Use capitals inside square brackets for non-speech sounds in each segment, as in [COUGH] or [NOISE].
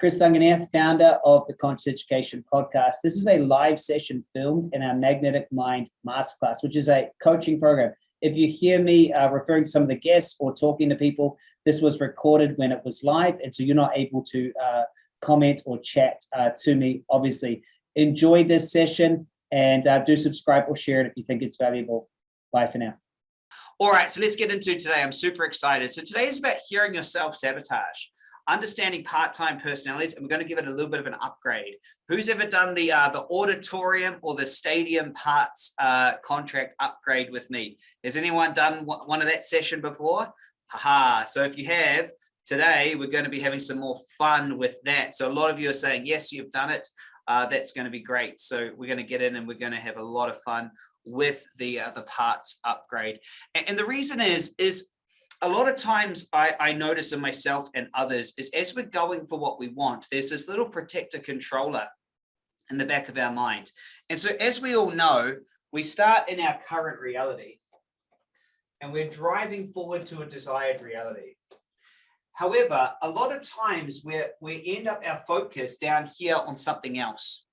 Chris Duncan here, founder of the Conscious Education Podcast. This is a live session filmed in our Magnetic Mind Masterclass, which is a coaching program. If you hear me uh, referring to some of the guests or talking to people, this was recorded when it was live, and so you're not able to uh, comment or chat uh, to me, obviously. Enjoy this session and uh, do subscribe or share it if you think it's valuable. Bye for now. All right, so let's get into today. I'm super excited. So today is about hearing yourself sabotage understanding part-time personalities, and we're going to give it a little bit of an upgrade. Who's ever done the uh, the auditorium or the stadium parts uh, contract upgrade with me? Has anyone done one of that session before? Haha, so if you have, today we're going to be having some more fun with that. So a lot of you are saying, yes, you've done it. Uh, that's going to be great. So we're going to get in and we're going to have a lot of fun with the uh, the parts upgrade. And, and the reason is, is a lot of times I, I notice in myself and others is as we're going for what we want, there's this little protector controller in the back of our mind. And so as we all know, we start in our current reality and we're driving forward to a desired reality. However, a lot of times we we end up our focus down here on something else.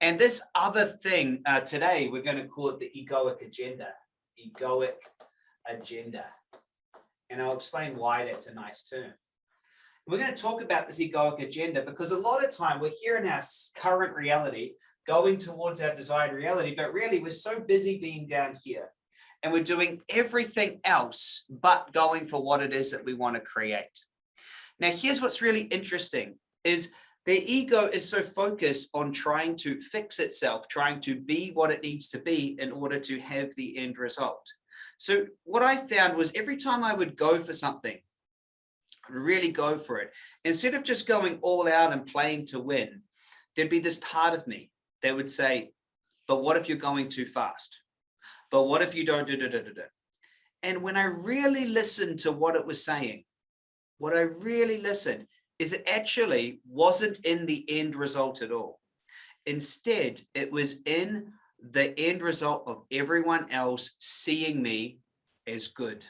And this other thing uh, today, we're going to call it the egoic agenda, egoic agenda. And I'll explain why that's a nice term. We're going to talk about this egoic agenda because a lot of time we're here in our current reality, going towards our desired reality, but really we're so busy being down here and we're doing everything else but going for what it is that we want to create. Now, here's what's really interesting is the ego is so focused on trying to fix itself, trying to be what it needs to be in order to have the end result. So what I found was every time I would go for something, really go for it, instead of just going all out and playing to win, there'd be this part of me that would say, but what if you're going too fast? But what if you don't do da da da da? And when I really listened to what it was saying, what I really listened is it actually wasn't in the end result at all. Instead, it was in the end result of everyone else seeing me as good.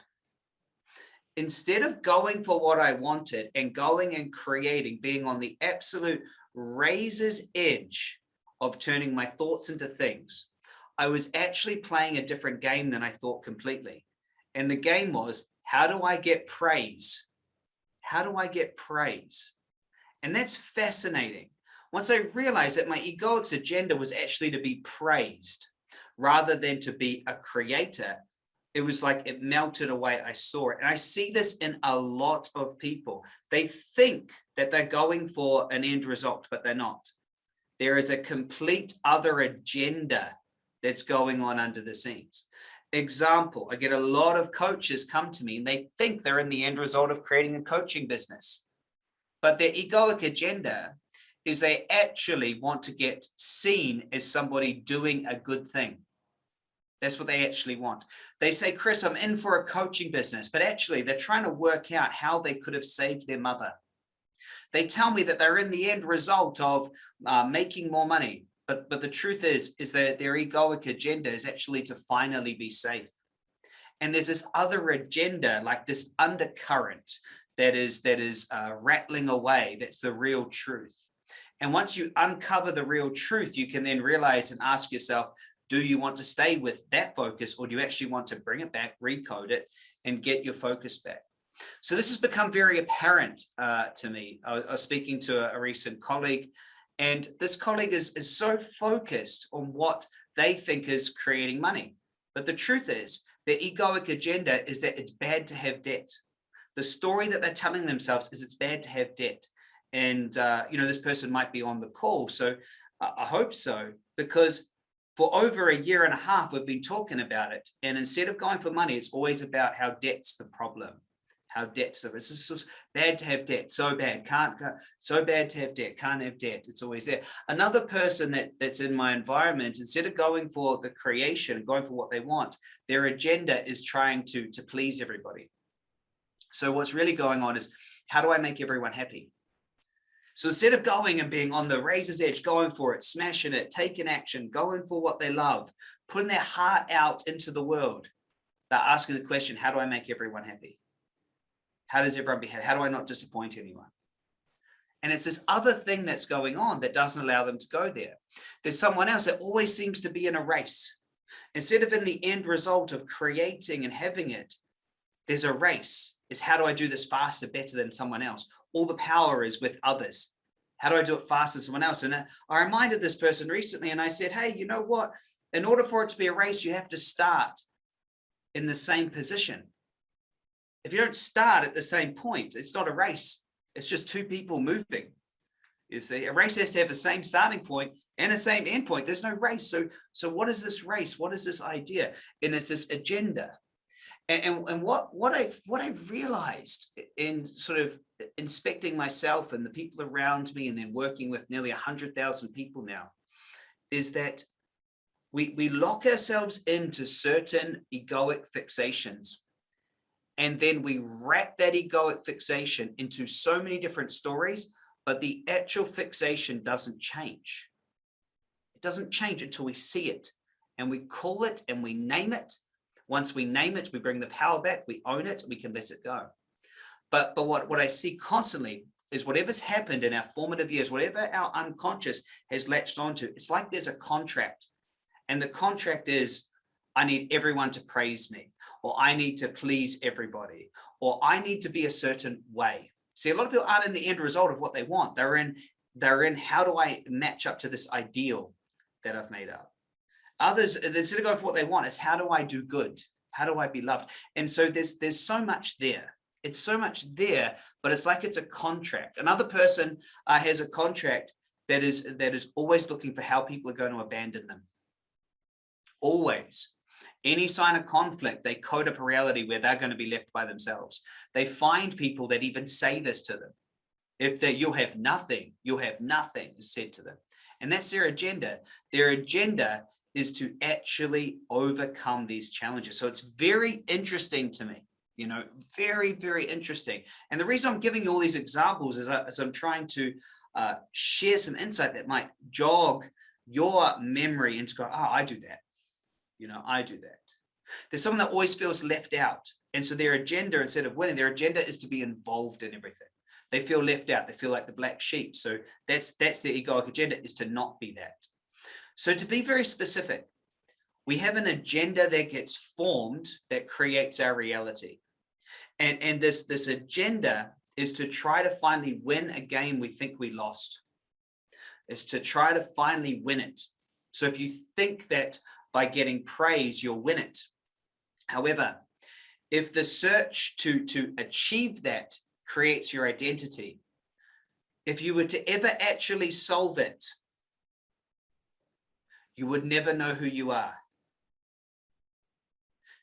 Instead of going for what I wanted and going and creating, being on the absolute razor's edge of turning my thoughts into things, I was actually playing a different game than I thought completely. And the game was, how do I get praise? How do I get praise? And that's fascinating once I realized that my egoic agenda was actually to be praised rather than to be a creator, it was like it melted away. I saw it. And I see this in a lot of people. They think that they're going for an end result, but they're not. There is a complete other agenda that's going on under the scenes. Example, I get a lot of coaches come to me and they think they're in the end result of creating a coaching business. But their egoic agenda is they actually want to get seen as somebody doing a good thing. That's what they actually want. They say, Chris, I'm in for a coaching business, but actually they're trying to work out how they could have saved their mother. They tell me that they're in the end result of uh, making more money. But, but the truth is, is that their egoic agenda is actually to finally be safe. And there's this other agenda, like this undercurrent that is, that is uh, rattling away. That's the real truth. And once you uncover the real truth, you can then realize and ask yourself, do you want to stay with that focus or do you actually want to bring it back, recode it and get your focus back? So this has become very apparent uh, to me. I, was speaking to a recent colleague and this colleague is, is so focused on what they think is creating money. But the truth is their egoic agenda is that it's bad to have debt. The story that they're telling themselves is it's bad to have debt and uh, you know this person might be on the call so uh, I hope so because for over a year and a half we've been talking about it and instead of going for money it's always about how debt's the problem debt's. The it's just bad to have debt so bad. Can't so bad to have debt can't have debt. It's always there. Another person that that's in my environment instead of going for the creation going for what they want their agenda is trying to to please everybody. So what's really going on is how do I make everyone happy? So instead of going and being on the razor's edge, going for it, smashing it, taking action, going for what they love, putting their heart out into the world, they're asking the question, how do I make everyone happy? How does everyone behave? How do I not disappoint anyone? And it's this other thing that's going on that doesn't allow them to go there. There's someone else that always seems to be in a race. Instead of in the end result of creating and having it, there's a race. Is how do I do this faster, better than someone else? All the power is with others. How do I do it faster than someone else? And uh, I reminded this person recently and I said, hey, you know what? In order for it to be a race, you have to start in the same position. If you don't start at the same point, it's not a race. It's just two people moving. You see, a race has to have the same starting point and the same end point. There's no race. So, so what is this race? What is this idea? And it's this agenda. And, and, and what what I've what I've realized in sort of inspecting myself and the people around me, and then working with nearly hundred thousand people now, is that we we lock ourselves into certain egoic fixations and then we wrap that egoic fixation into so many different stories, but the actual fixation doesn't change. It doesn't change until we see it and we call it and we name it. Once we name it, we bring the power back, we own it, we can let it go. But, but what, what I see constantly is whatever's happened in our formative years, whatever our unconscious has latched onto, it's like there's a contract. And the contract is I need everyone to praise me, or I need to please everybody, or I need to be a certain way. See, a lot of people aren't in the end result of what they want. They're in, they're in how do I match up to this ideal that I've made up. Others, instead of going for what they want, is how do I do good? How do I be loved? And so there's there's so much there. It's so much there, but it's like it's a contract. Another person uh, has a contract that is that is always looking for how people are going to abandon them. Always. Any sign of conflict, they code up a reality where they're going to be left by themselves. They find people that even say this to them. If you'll have nothing, you'll have nothing is said to them. And that's their agenda. Their agenda is to actually overcome these challenges. So it's very interesting to me, you know, very, very interesting. And the reason I'm giving you all these examples is, I, is I'm trying to uh, share some insight that might jog your memory into go, oh, I do that. You know, I do that. There's someone that always feels left out. And so their agenda, instead of winning, their agenda is to be involved in everything. They feel left out. They feel like the black sheep. So that's that's their egoic agenda is to not be that. So to be very specific, we have an agenda that gets formed that creates our reality. And, and this, this agenda is to try to finally win a game we think we lost. Is to try to finally win it. So if you think that by getting praise, you'll win it. However, if the search to, to achieve that creates your identity, if you were to ever actually solve it, you would never know who you are.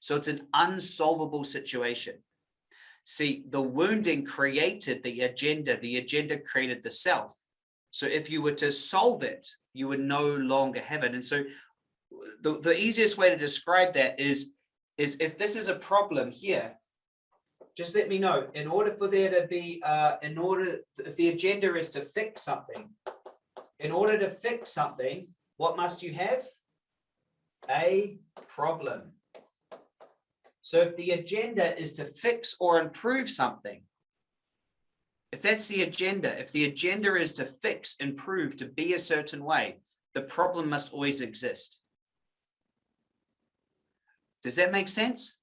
So it's an unsolvable situation. See, the wounding created the agenda, the agenda created the self. So if you were to solve it, you would no longer have it. And so the, the easiest way to describe that is, is if this is a problem here, just let me know in order for there to be, uh, in order, if the agenda is to fix something, in order to fix something, what must you have? A problem. So if the agenda is to fix or improve something, if that's the agenda, if the agenda is to fix, improve, to be a certain way, the problem must always exist. Does that make sense?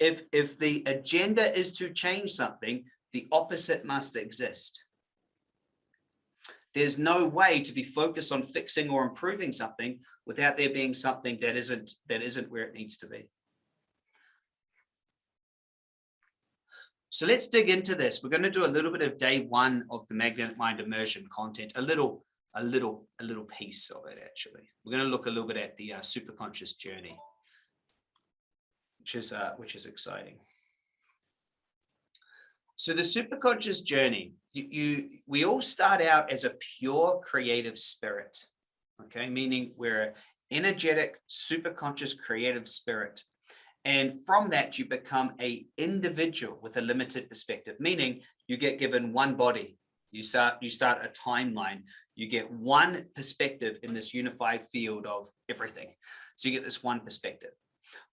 If, if the agenda is to change something, the opposite must exist. There's no way to be focused on fixing or improving something without there being something that isn't that isn't where it needs to be. So let's dig into this. We're going to do a little bit of day one of the magnetic mind immersion content, a little, a little, a little piece of it actually. We're going to look a little bit at the uh, superconscious journey which is uh, which is exciting. So the superconscious journey, you, you we all start out as a pure creative spirit, okay, meaning we're an energetic, superconscious creative spirit. And from that, you become a individual with a limited perspective, meaning you get given one body. You start, you start a timeline. You get one perspective in this unified field of everything. So you get this one perspective.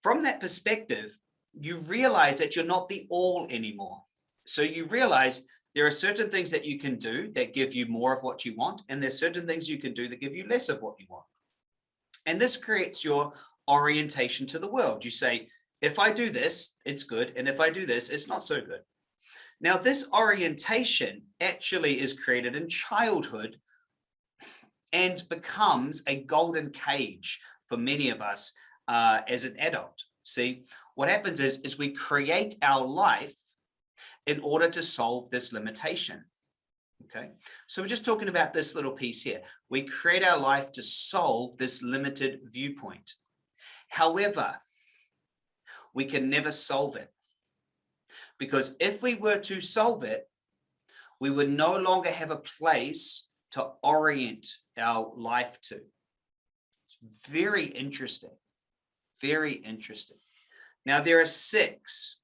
From that perspective, you realize that you're not the all anymore. So you realize there are certain things that you can do that give you more of what you want, and there's certain things you can do that give you less of what you want. And this creates your orientation to the world. You say, if I do this, it's good. And if I do this, it's not so good. Now, this orientation actually is created in childhood and becomes a golden cage for many of us uh, as an adult. See, what happens is, is we create our life in order to solve this limitation. Okay, so we're just talking about this little piece here. We create our life to solve this limited viewpoint. However, we can never solve it. Because if we were to solve it, we would no longer have a place to orient our life to. It's very interesting, very interesting. Now there are six,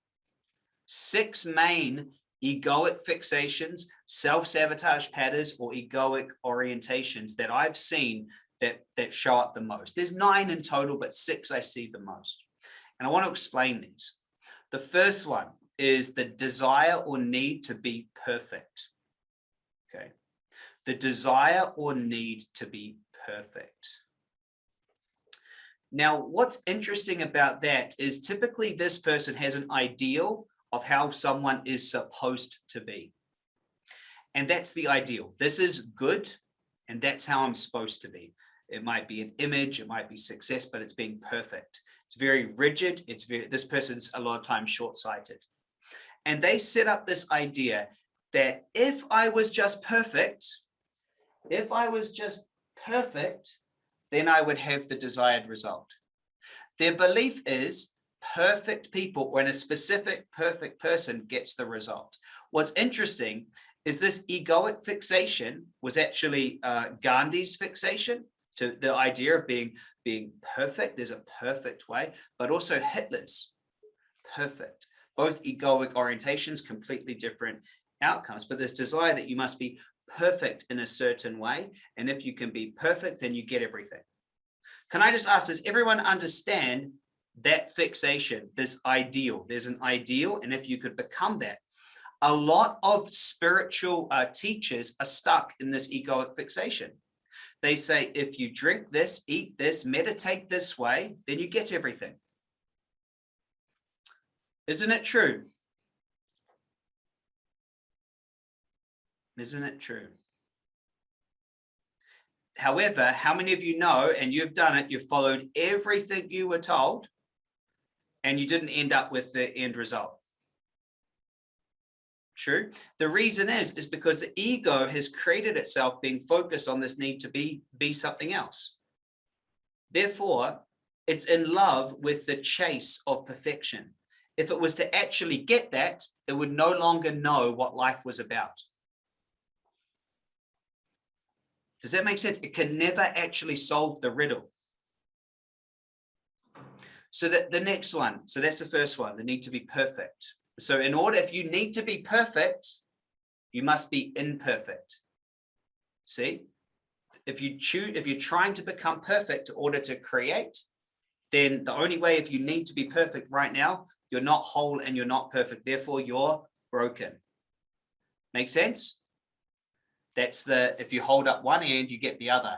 six main egoic fixations, self-sabotage patterns, or egoic orientations that I've seen that, that show up the most. There's nine in total, but six I see the most. And I want to explain these. The first one is the desire or need to be perfect. Okay. The desire or need to be perfect. Now, what's interesting about that is typically this person has an ideal of how someone is supposed to be. And that's the ideal. This is good, and that's how I'm supposed to be. It might be an image, it might be success, but it's being perfect. It's very rigid. It's very, this person's a lot of times short-sighted. And they set up this idea that if I was just perfect, if I was just perfect, then I would have the desired result. Their belief is perfect people or a specific perfect person gets the result. What's interesting is this egoic fixation was actually uh, Gandhi's fixation to the idea of being being perfect. There's a perfect way, but also Hitler's perfect both egoic orientations, completely different outcomes, but this desire that you must be perfect in a certain way. And if you can be perfect, then you get everything. Can I just ask, does everyone understand that fixation, this ideal? There's an ideal, and if you could become that, a lot of spiritual uh, teachers are stuck in this egoic fixation. They say, if you drink this, eat this, meditate this way, then you get everything. Isn't it true? Isn't it true? However, how many of you know, and you've done it, you've followed everything you were told, and you didn't end up with the end result? True. The reason is, is because the ego has created itself being focused on this need to be, be something else. Therefore, it's in love with the chase of perfection if it was to actually get that, it would no longer know what life was about. Does that make sense? It can never actually solve the riddle. So that the next one, so that's the first one, the need to be perfect. So in order, if you need to be perfect, you must be imperfect. See, if you choose, if you're trying to become perfect in order to create, then the only way if you need to be perfect right now, you're not whole and you're not perfect. Therefore, you're broken. Make sense? That's the, if you hold up one end, you get the other.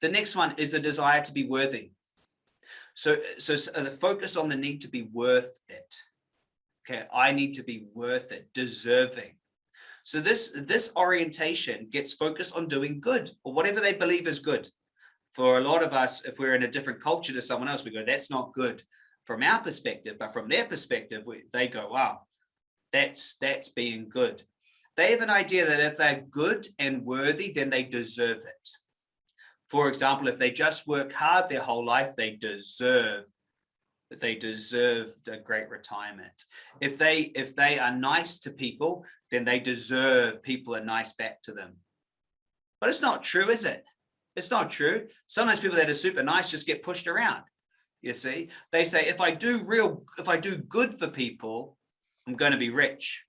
The next one is the desire to be worthy. So, so, so the focus on the need to be worth it. Okay, I need to be worth it, deserving. So this, this orientation gets focused on doing good or whatever they believe is good. For a lot of us, if we're in a different culture to someone else, we go, that's not good from our perspective, but from their perspective, we, they go, wow, that's, that's being good. They have an idea that if they're good and worthy, then they deserve it. For example, if they just work hard their whole life, they deserve they deserve a great retirement. If they if they are nice to people, then they deserve people are nice back to them. But it's not true, is it? It's not true. Sometimes people that are super nice just get pushed around you see they say if i do real if i do good for people i'm going to be rich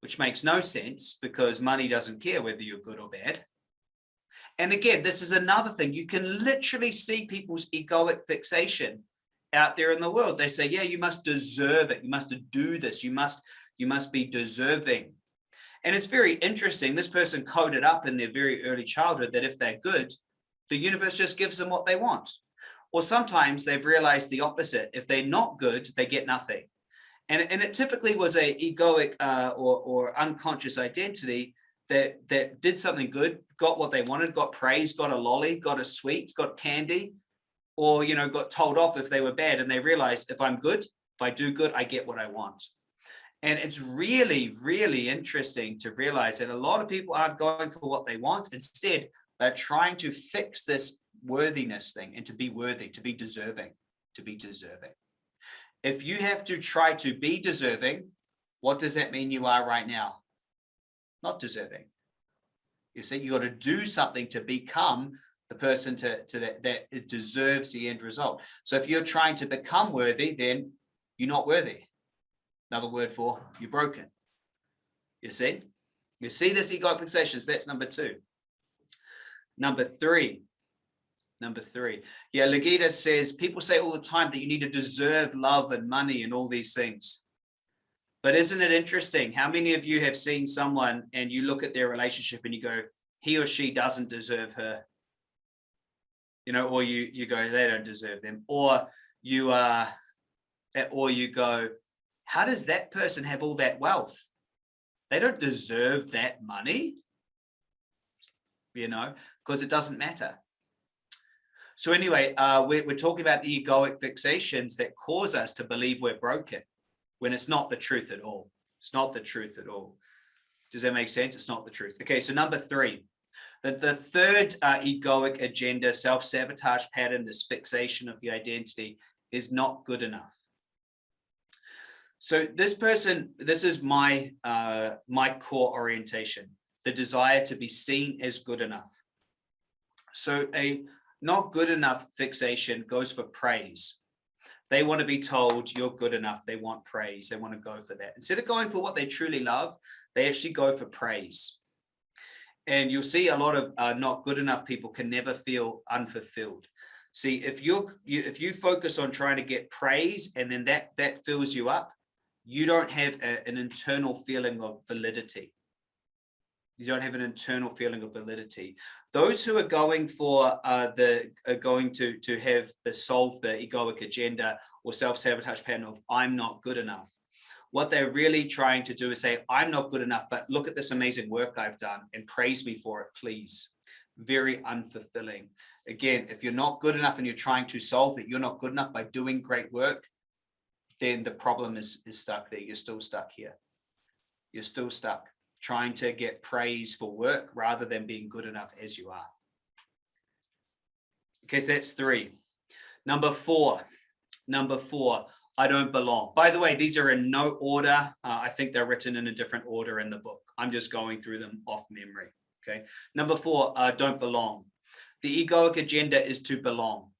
which makes no sense because money doesn't care whether you're good or bad and again this is another thing you can literally see people's egoic fixation out there in the world. They say, yeah, you must deserve it. You must do this. You must, you must be deserving. And it's very interesting. This person coded up in their very early childhood that if they're good, the universe just gives them what they want. Or sometimes they've realized the opposite. If they're not good, they get nothing. And, and it typically was a egoic uh, or, or unconscious identity that, that did something good, got what they wanted, got praise, got a lolly, got a sweet, got candy, or, you know, got told off if they were bad and they realized if I'm good, if I do good, I get what I want. And it's really, really interesting to realize that a lot of people aren't going for what they want. Instead, they're trying to fix this worthiness thing and to be worthy, to be deserving, to be deserving. If you have to try to be deserving, what does that mean you are right now? Not deserving. You see, you got to do something to become the person to, to that, that deserves the end result. So if you're trying to become worthy, then you're not worthy. Another word for you're broken. You see? You see this egoic fixations, that's number two. Number three, number three. Yeah, Legita says, people say all the time that you need to deserve love and money and all these things. But isn't it interesting? How many of you have seen someone and you look at their relationship and you go, he or she doesn't deserve her. You know, or you you go, they don't deserve them. Or you uh or you go, how does that person have all that wealth? They don't deserve that money, you know, because it doesn't matter. So anyway, uh, we're, we're talking about the egoic fixations that cause us to believe we're broken when it's not the truth at all. It's not the truth at all. Does that make sense? It's not the truth. Okay, so number three, the, the third uh, egoic agenda, self-sabotage pattern, this fixation of the identity is not good enough. So this person, this is my uh, my core orientation, the desire to be seen as good enough. So a not good enough fixation goes for praise. They want to be told you're good enough. They want praise. They want to go for that. Instead of going for what they truly love, they actually go for praise. And you'll see a lot of uh, not good enough people can never feel unfulfilled. See, if you're, you, if you focus on trying to get praise and then that, that fills you up, you don't have a, an internal feeling of validity. You don't have an internal feeling of validity. Those who are going for uh, the are going to to have the solve the egoic agenda or self-sabotage pattern of I'm not good enough. What they're really trying to do is say, I'm not good enough, but look at this amazing work I've done and praise me for it, please. Very unfulfilling. Again, if you're not good enough and you're trying to solve that you're not good enough by doing great work, then the problem is, is stuck there. You're still stuck here. You're still stuck trying to get praise for work rather than being good enough as you are. Okay, so that's three. Number four, number four, I don't belong. By the way, these are in no order. Uh, I think they're written in a different order in the book. I'm just going through them off memory. Okay. Number four, uh, don't belong. The egoic agenda is to belong.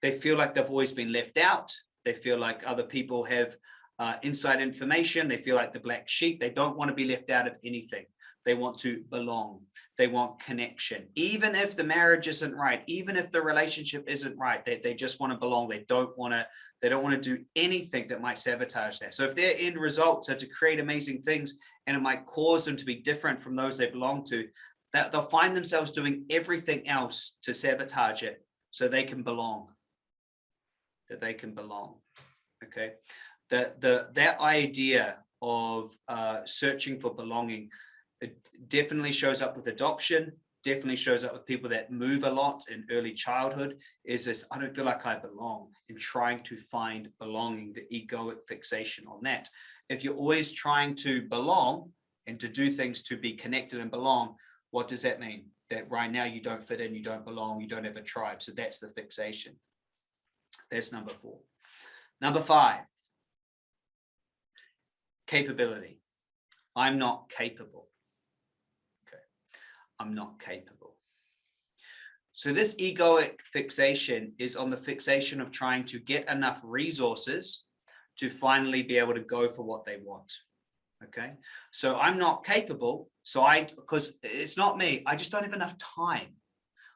They feel like they've always been left out. They feel like other people have uh, inside information. They feel like the black sheep. They don't want to be left out of anything. They want to belong. They want connection. Even if the marriage isn't right, even if the relationship isn't right, they, they just want to belong. They don't want to, they don't want to do anything that might sabotage that. So if their end results are to create amazing things and it might cause them to be different from those they belong to, that they'll find themselves doing everything else to sabotage it so they can belong that they can belong. Okay, the the that idea of uh, searching for belonging it definitely shows up with adoption. Definitely shows up with people that move a lot in early childhood. Is this I don't feel like I belong in trying to find belonging, the egoic fixation on that. If you're always trying to belong and to do things to be connected and belong, what does that mean? That right now you don't fit in, you don't belong, you don't have a tribe. So that's the fixation. That's number four. Number five, capability. I'm not capable. I'm not capable. So this egoic fixation is on the fixation of trying to get enough resources to finally be able to go for what they want. Okay, so I'm not capable. So I, because it's not me, I just don't have enough time.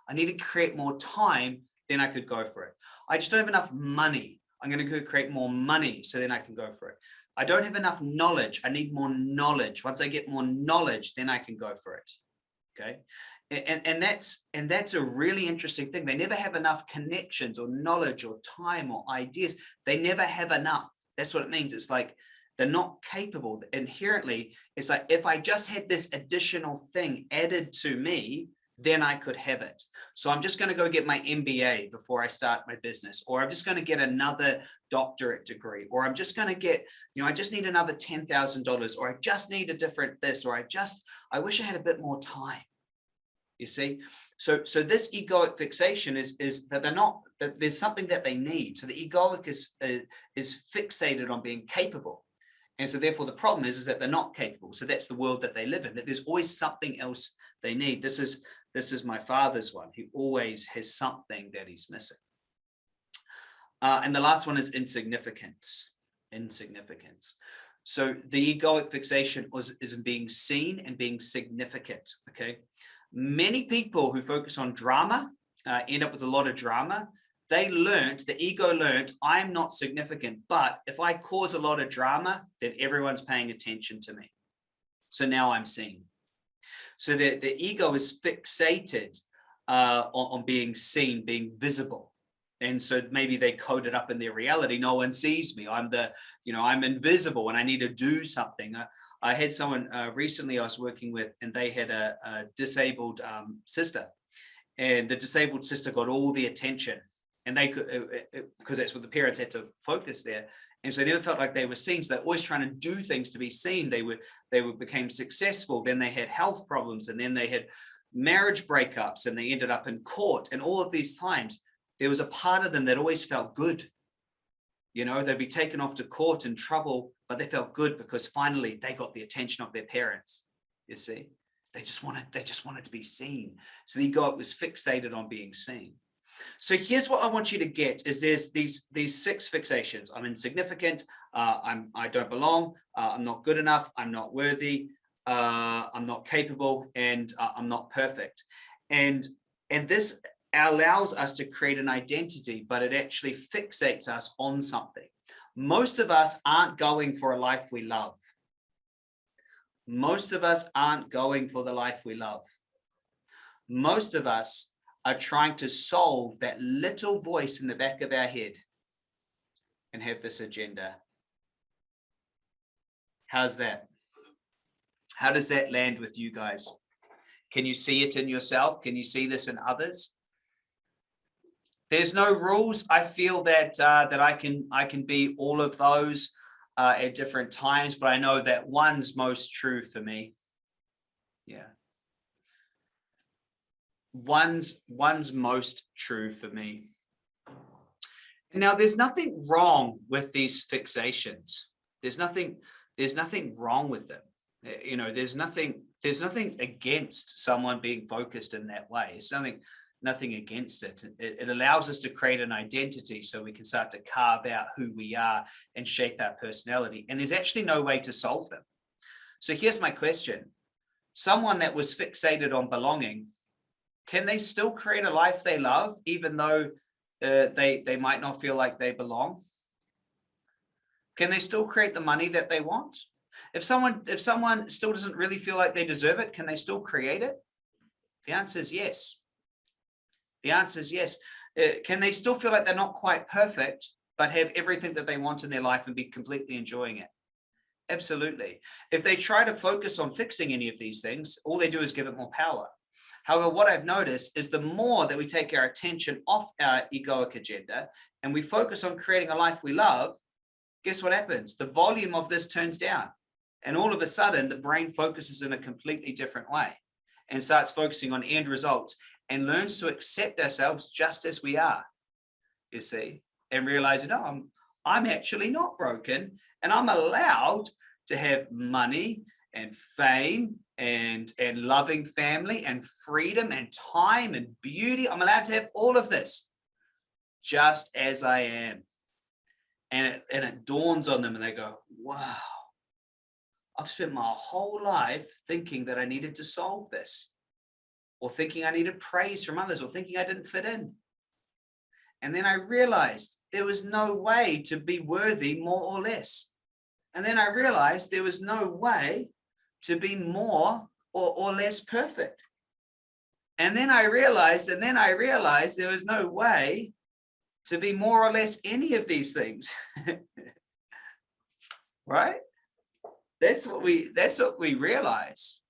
I need to create more time then I could go for it. I just don't have enough money. I'm going to go create more money so then I can go for it. I don't have enough knowledge. I need more knowledge. Once I get more knowledge, then I can go for it. Okay. And, and that's and that's a really interesting thing. They never have enough connections or knowledge or time or ideas. They never have enough. That's what it means. It's like they're not capable inherently. It's like if I just had this additional thing added to me, then I could have it. So I'm just going to go get my MBA before I start my business, or I'm just going to get another doctorate degree, or I'm just going to get, you know, I just need another $10,000, or I just need a different this, or I just, I wish I had a bit more time. You see, so so this egoic fixation is is that they're not that there's something that they need. So the egoic is uh, is fixated on being capable, and so therefore the problem is is that they're not capable. So that's the world that they live in. That there's always something else they need. This is this is my father's one. He always has something that he's missing. Uh, and the last one is insignificance. Insignificance. So the egoic fixation is in being seen and being significant. Okay. Many people who focus on drama uh, end up with a lot of drama. They learned, the ego learned, I'm not significant, but if I cause a lot of drama, then everyone's paying attention to me. So now I'm seen. So the, the ego is fixated uh, on, on being seen, being visible. And so maybe they code it up in their reality. No one sees me. I'm the, you know, I'm invisible and I need to do something. I, I had someone uh, recently I was working with and they had a, a disabled um, sister and the disabled sister got all the attention and they could, because uh, uh, that's what the parents had to focus there. And so they never felt like they were seen. So they're always trying to do things to be seen. They were, they were became successful. Then they had health problems and then they had marriage breakups and they ended up in court. And all of these times, there was a part of them that always felt good. You know, they'd be taken off to court in trouble, but they felt good because finally they got the attention of their parents. You see, they just wanted, they just wanted to be seen. So the ego was fixated on being seen. So here's what I want you to get is there's these these six fixations. I'm insignificant. Uh, I'm I don't belong. Uh, I'm not good enough. I'm not worthy. Uh, I'm not capable, and uh, I'm not perfect. And and this allows us to create an identity, but it actually fixates us on something. Most of us aren't going for a life we love. Most of us aren't going for the life we love. Most of us are trying to solve that little voice in the back of our head and have this agenda. How's that? How does that land with you guys? Can you see it in yourself? Can you see this in others? There's no rules. I feel that uh, that I can I can be all of those uh, at different times, but I know that one's most true for me. Yeah one's one's most true for me. Now, there's nothing wrong with these fixations. There's nothing there's nothing wrong with them. Eh, you know, there's nothing there's nothing against someone being focused in that way. It's nothing nothing against it. it. It allows us to create an identity so we can start to carve out who we are and shape our personality. And there's actually no way to solve them. So here's my question. Someone that was fixated on belonging can they still create a life they love, even though uh, they, they might not feel like they belong? Can they still create the money that they want? If someone, if someone still doesn't really feel like they deserve it, can they still create it? The answer is yes. The answer is yes. Uh, can they still feel like they're not quite perfect, but have everything that they want in their life and be completely enjoying it? Absolutely. If they try to focus on fixing any of these things, all they do is give it more power. However, what I've noticed is the more that we take our attention off our egoic agenda and we focus on creating a life we love, guess what happens? The volume of this turns down. And all of a sudden, the brain focuses in a completely different way and starts focusing on end results and learns to accept ourselves just as we are, you see, and realizing, oh, I'm, I'm actually not broken and I'm allowed to have money and fame and and loving family and freedom and time and beauty. I'm allowed to have all of this just as i am. And it, and it dawns on them and they go wow. I've spent my whole life thinking that i needed to solve this or thinking i needed praise from others or thinking i didn't fit in. And then I realized there was no way to be worthy more or less. And then I realized there was no way to be more or, or less perfect. And then I realized, and then I realized there was no way to be more or less any of these things. [LAUGHS] right? That's what we that's what we realize.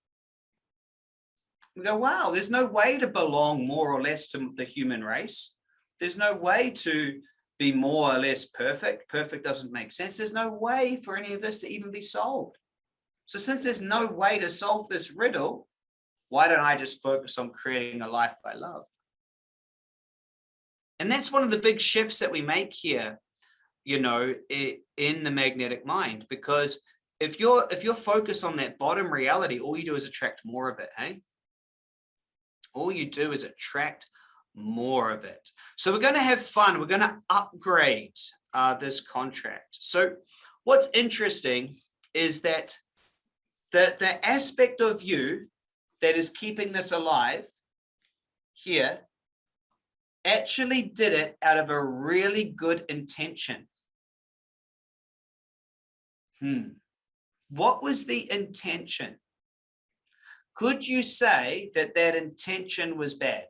We go, wow, there's no way to belong more or less to the human race. There's no way to be more or less perfect. Perfect doesn't make sense. There's no way for any of this to even be solved. So since there's no way to solve this riddle, why don't I just focus on creating a life I love? And that's one of the big shifts that we make here, you know, in the magnetic mind, because if you're if you're focused on that bottom reality, all you do is attract more of it, hey? All you do is attract more of it. So we're going to have fun. We're going to upgrade uh, this contract. So what's interesting is that the, the aspect of you that is keeping this alive here actually did it out of a really good intention. Hmm. What was the intention? Could you say that that intention was bad?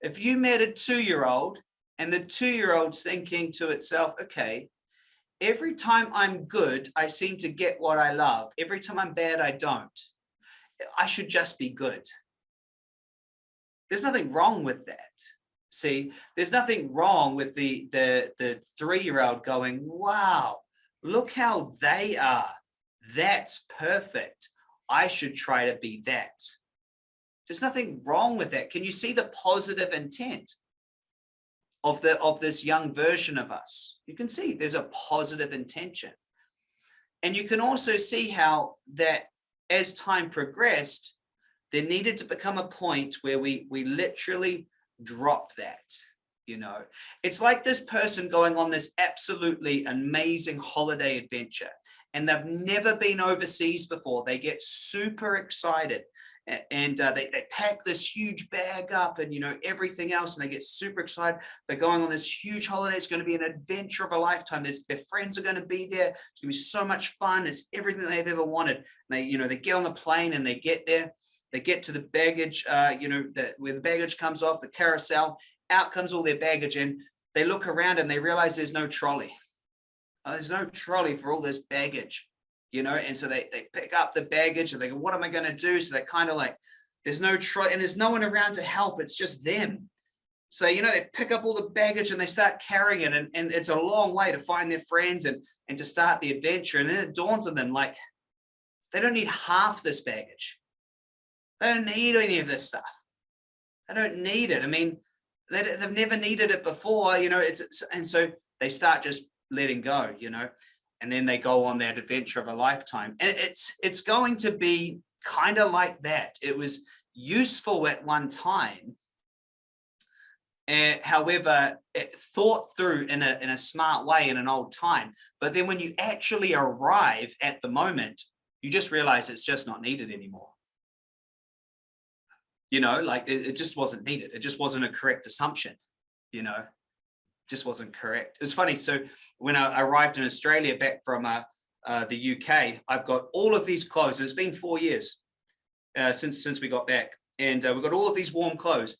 If you met a two-year-old and the two-year-old's thinking to itself, okay, every time I'm good, I seem to get what I love. Every time I'm bad, I don't. I should just be good. There's nothing wrong with that. See, there's nothing wrong with the, the, the three-year-old going, wow, look how they are. That's perfect. I should try to be that. There's nothing wrong with that. Can you see the positive intent of the of this young version of us? You can see there's a positive intention. And you can also see how that as time progressed, there needed to become a point where we we literally drop that you know. It's like this person going on this absolutely amazing holiday adventure and they've never been overseas before. They get super excited and uh, they, they pack this huge bag up and you know everything else and they get super excited. They're going on this huge holiday. It's going to be an adventure of a lifetime. There's, their friends are going to be there. It's going to be so much fun. It's everything they've ever wanted. And they you know they get on the plane and they get there. They get to the baggage uh, you know the, where the baggage comes off the carousel. Out comes all their baggage and they look around and they realize there's no trolley. Uh, there's no trolley for all this baggage you know, and so they, they pick up the baggage and they go, what am I going to do? So they're kind of like, there's no try and there's no one around to help. It's just them. So, you know, they pick up all the baggage and they start carrying it and, and it's a long way to find their friends and, and to start the adventure. And then it dawns on them like, they don't need half this baggage. They don't need any of this stuff. They don't need it. I mean, they, they've never needed it before, you know, it's, it's and so they start just letting go, you know and then they go on that adventure of a lifetime. And it's it's going to be kind of like that. It was useful at one time. Uh, however, it thought through in a, in a smart way in an old time. But then when you actually arrive at the moment, you just realize it's just not needed anymore. You know, like it, it just wasn't needed. It just wasn't a correct assumption, you know just wasn't correct. It's funny. So when I arrived in Australia back from uh, uh, the UK, I've got all of these clothes. And It's been four years uh, since since we got back, and uh, we've got all of these warm clothes.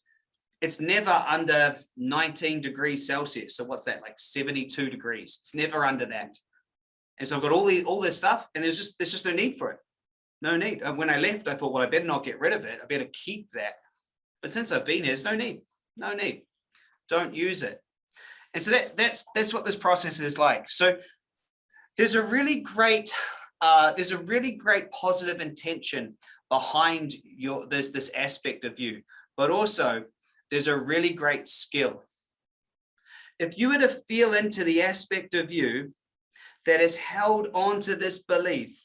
It's never under 19 degrees Celsius. So what's that like 72 degrees? It's never under that. And so I've got all the all this stuff, and there's just there's just no need for it. No need. And when I left, I thought, well, I better not get rid of it. I better keep that. But since I've been here, there's no need. No need. Don't use it. And so that's that's that's what this process is like. So there's a really great uh, there's a really great positive intention behind your this this aspect of you, but also there's a really great skill. If you were to feel into the aspect of you that has held on to this belief,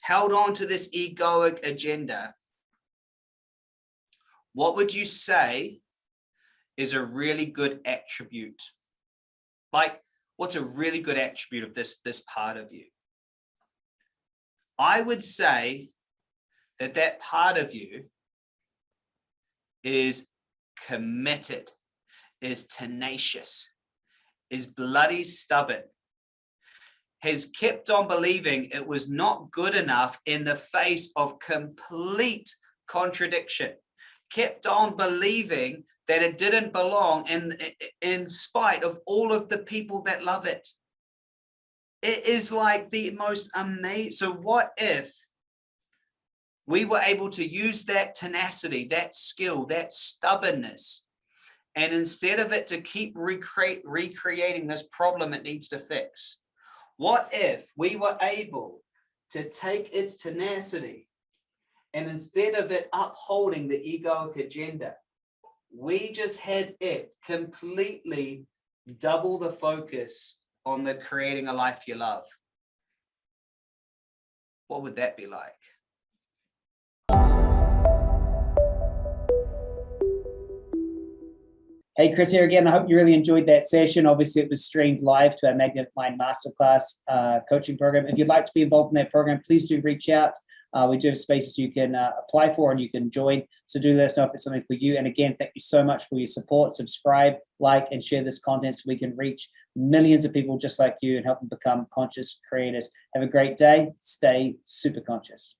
held on to this egoic agenda, what would you say is a really good attribute. Like what's a really good attribute of this, this part of you? I would say that that part of you is committed. is tenacious, is bloody stubborn, has kept on believing it was not good enough in the face of complete contradiction, kept on believing that it didn't belong in, in spite of all of the people that love it. It is like the most amazing. So what if we were able to use that tenacity, that skill, that stubbornness, and instead of it to keep recreate, recreating this problem it needs to fix, what if we were able to take its tenacity and instead of it upholding the egoic agenda, we just had it completely double the focus on the creating a life you love. What would that be like? Hey, Chris here again. I hope you really enjoyed that session. Obviously, it was streamed live to our Magnetic Mind Masterclass uh, coaching program. If you'd like to be involved in that program, please do reach out. Uh, we do have spaces you can uh, apply for and you can join. So do let us know if it's something for you. And again, thank you so much for your support. Subscribe, like, and share this content so we can reach millions of people just like you and help them become conscious creators. Have a great day. Stay super conscious.